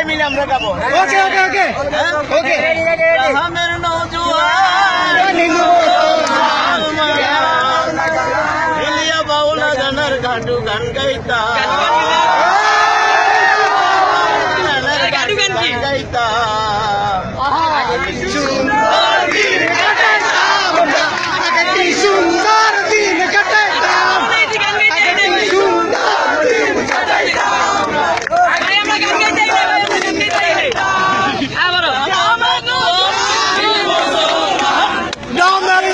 সবাই মিলে আমরা গাবো ওকে ওকে ওকে ওকে আমার ইলিয়া বাউলা গানার গান গাইতা